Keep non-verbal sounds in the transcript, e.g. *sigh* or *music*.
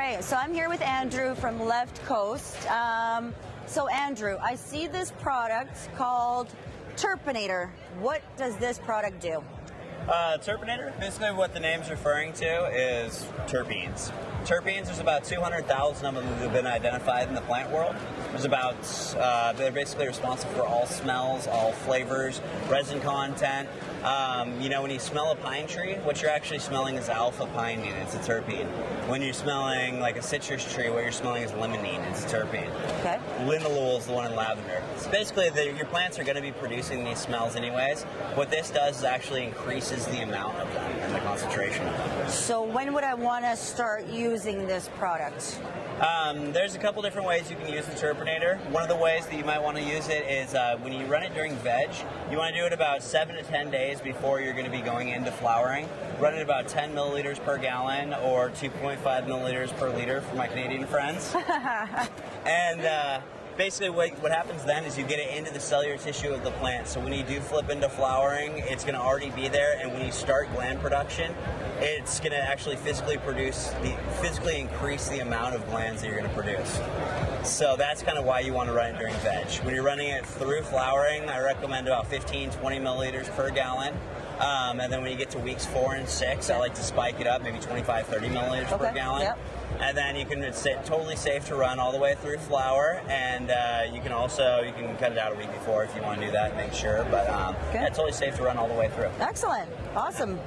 So I'm here with Andrew from Left Coast. Um, so Andrew, I see this product called Terpinator. What does this product do? Uh, terpinator, basically what the name's referring to is terpenes. Terpenes, there's about 200,000 of them that have been identified in the plant world. There's about, uh, they're basically responsible for all smells, all flavors, resin content. Um, you know, when you smell a pine tree, what you're actually smelling is alpha pinene, it's a terpene. When you're smelling like a citrus tree, what you're smelling is limonene, it's a terpene. Okay. Linalool is the one in lavender. So basically, the, your plants are going to be producing these smells anyways. What this does is actually increases the amount of them and the concentration of them. So when would I want to start using this product? Um, there's a couple different ways you can use the Terpinator. One of the ways that you might want to use it is uh, when you run it during veg, you want to do it about 7 to 10 days before you're going to be going into flowering. Run it about 10 milliliters per gallon or 2.5 milliliters per liter for my Canadian friends. *laughs* and uh, basically what, what happens then is you get it into the cellular tissue of the plant. So when you do flip into flowering, it's going to already be there. And when you start gland production, it's going to actually physically produce, the, physically increase the amount of glands that you're going to produce. So that's kind of why you want to run it during veg. When you're running it through flowering, I recommend about 15, 20 milliliters per gallon. Um, and then when you get to weeks four and six, I like to spike it up, maybe 25, 30 milliliters Okay, per gallon. yep. And then you can, it's totally safe to run all the way through flower. And uh, you can also, you can cut it out a week before if you want to do that, make sure. But um, yeah, it's totally safe to run all the way through. Excellent. Awesome.